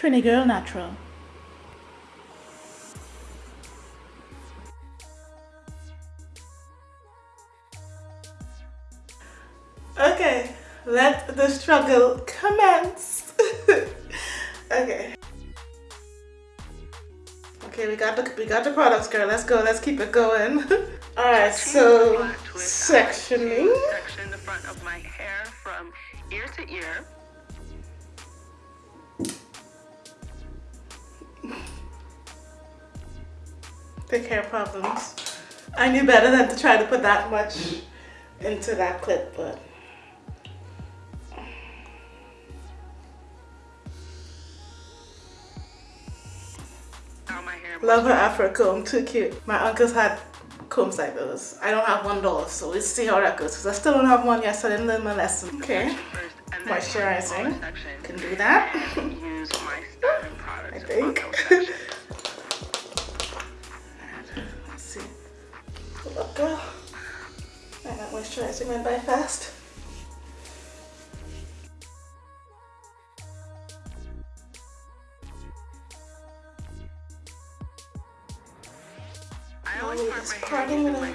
Trini Girl Natural. Okay, let the struggle commence. okay. Okay, we got the we got the products, girl. Let's go. Let's keep it going. All right, so sectioning. Section the front of my hair from ear to ear. Big hair problems. I knew better than to try to put that much into that clip, but. Now my hair. Love her afro comb, too cute. My uncles had combs like those. I don't have one though, so we'll see how that goes. Cause I still don't have one yet, so I didn't learn my lesson. Okay, First, and then moisturizing. Can do that. And use my styling products. I think.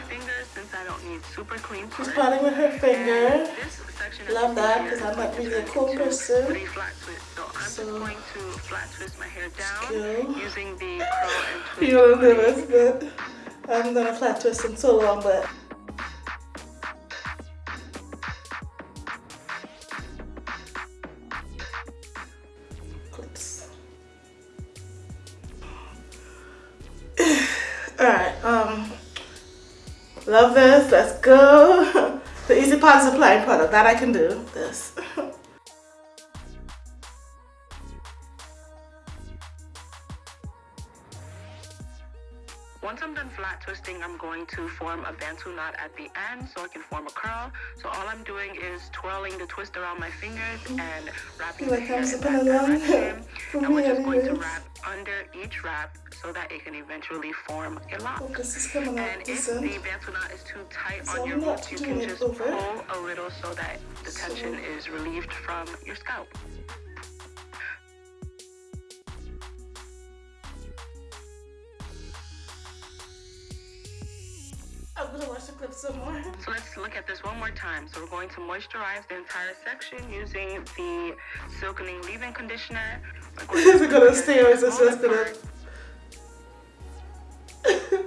Fingers since I don't need super clean She's parts. parting with her finger. And this section Love that, hair 'cause is I'm not really a into person. So I'm So- going to flat twist my hair down Cool. using the curl and twist. You're technique. nervous, but I haven't done a flat twist in so long, but. Love this, let's go. The Easy Pod is applying product, that I can do, this. I'm twisting, I'm going to form a bantu knot at the end so I can form a curl. So all I'm doing is twirling the twist around my fingers and wrapping the hair in that direction. And we're just going to wrap under each wrap so that it can eventually form a lock. Focus is coming up, And if the bantu knot is too tight on your roots, you can just pull a little so that the tension is relieved from your scalp. I'm gonna watch the clip some more. So let's look at this one more time. So we're going to moisturize the entire section using the silkening leave-in conditioner. We're Is it gonna stay or is it just gonna-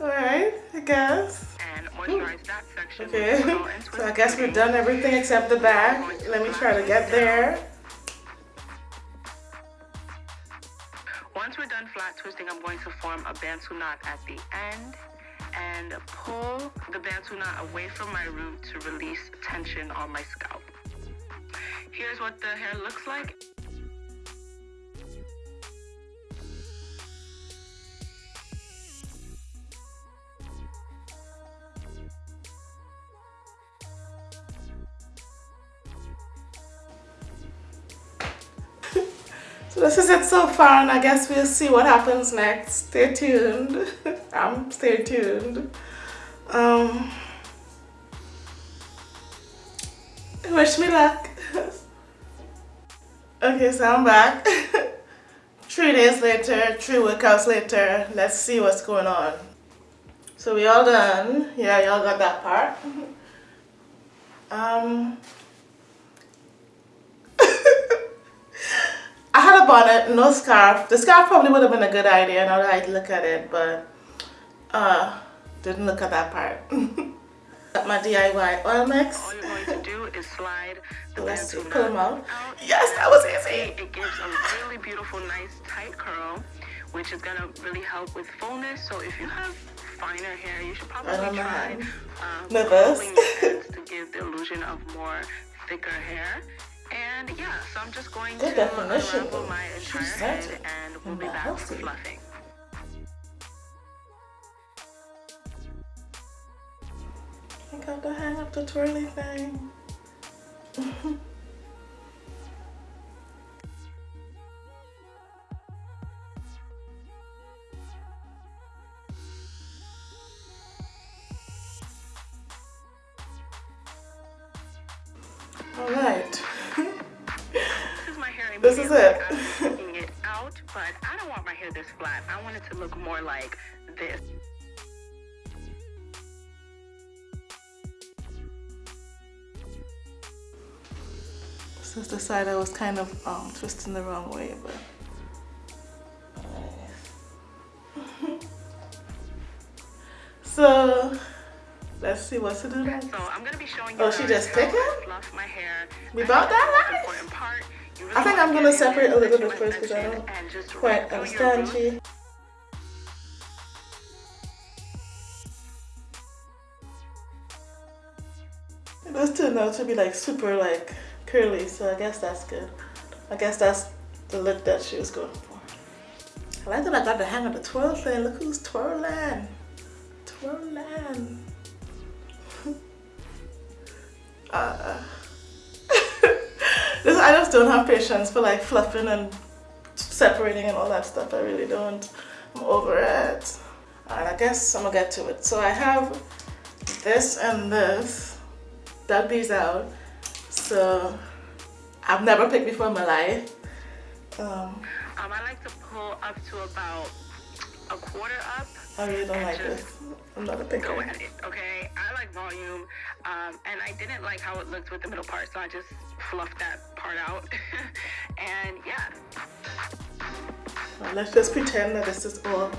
Alright, I guess. And moisturize that section. Okay, so I guess we've done everything except the back. Let me try to get there. Once we're done flat twisting, I'm going to form a bantu knot at the end and pull the bantu knot away from my root to release tension on my scalp. Here's what the hair looks like. So this is it so far and I guess we'll see what happens next. Stay tuned. I'm stay tuned. Um, wish me luck. okay, so I'm back. three days later, three workouts later. Let's see what's going on. So we all done. Yeah, y'all got that part. Um, I had a bonnet, no scarf. The scarf probably would have been a good idea now that I look at it, but uh, didn't look at that part. got my DIY oil mix. All you're going to do is slide the Let's see, pull 'em knot out. out. Yes, that was easy. It gives a really beautiful, nice, tight curl, which is gonna really help with fullness. So if you have finer hair, you should probably Right try um, Nervous. curling to give the illusion of more thicker hair. And yeah, so I'm just going Good to definition, unravel my entire head and we'll be back fluffing. I got to hang up the twirly thing. All right. This is my hair This is immediately it. out, but I don't want my hair this flat. I want it to look more like this. Is the side I was kind of um, twisting the wrong way, but so let's see what to do next. So I'm gonna be showing you. Oh, she just picking? Fluff my hair. We bought that important part. Really I think I'm gonna separate a little bit first because I don't quite understand she. It does turn out to be like super like curly, so I guess that's good. I guess that's the look that she was going for. I like that I got the hang of the twirl thing. Look who's twirling. Twirling. uh, this, I just don't have patience for like fluffing and separating and all that stuff. I really don't. I'm over it. And I guess I'm gonna get to it. So I have this and this. Dug these out. So I've never picked before in my life. Um, Um, I like to pull up to about a quarter up. I really don't like this. I'm not a picker. Go at it, okay? I like volume, um, and I didn't like how it looked with the middle part, so I just fluffed that part out. and yeah, Well, let's just pretend that this is all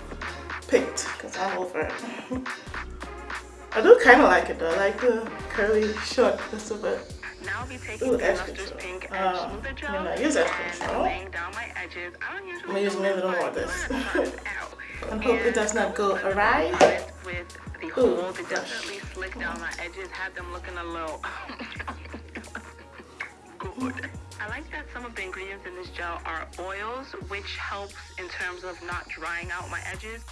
picked because I'm over it. I do kind of like it though. I like the curly short just a bit. Now I'll be taking Ooh, the control. Pink Uh, and Smoother I Gel mean, I use edge and control. laying down my edges. I don't usually I'm gonna use a it, little more of this. And hope it does not go awry. With the Ooh, hold, it definitely slicked down my edges, had them looking a little good. I like that some of the ingredients in this gel are oils, which helps in terms of not drying out my edges.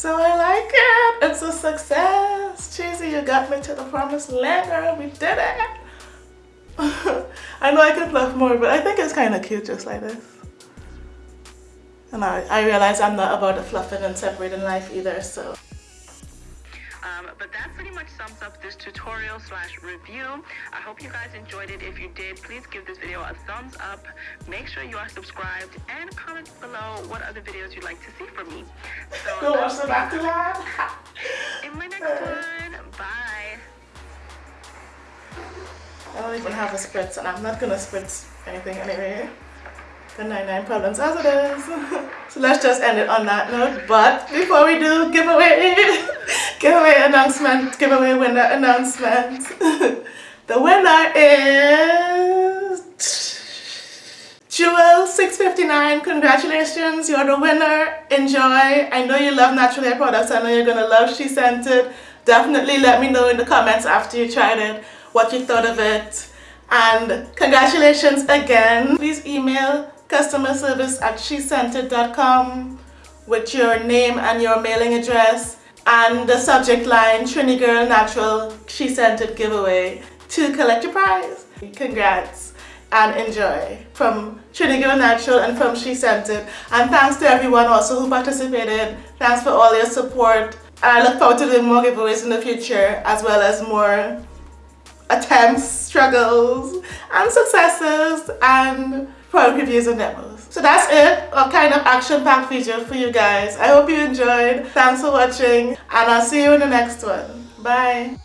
So I like it. It's a success. Cheesy, you got me to the promised land, girl. We did it. I know I could fluff more, but I think it's kind of cute just like this. And I, I realize I'm not about the fluffing and separating life either, so. Um, but that pretty much sums up this tutorial slash review. I hope you guys enjoyed it. If you did, please give this video a thumbs up. Make sure you are subscribed and comment below what other videos you'd like to see from me. So Go watch the back to that. in my next one, bye. I don't even have a spritz and I'm not gonna spritz anything anyway. The 99 problems as it is. so let's just end it on that note. But before we do giveaway, giveaway announcement, giveaway winner announcement. the winner is Jewel659. Congratulations, you're the winner. Enjoy. I know you love natural hair products. I know you're gonna love SheScentIt. Definitely let me know in the comments after you tried it what you thought of it. And congratulations again. Please email customer service at shescentit.com with your name and your mailing address and the subject line Trini Girl Natural SheScentIt giveaway to collect your prize. Congrats and enjoy from Trini Girl Natural and from SheScentIt. And thanks to everyone also who participated. Thanks for all your support. And I look forward to doing more giveaways in the future as well as more attempts, struggles, and successes, and product reviews and demos. So that's it, a kind of action-packed video for you guys. I hope you enjoyed. Thanks for watching, and I'll see you in the next one. Bye.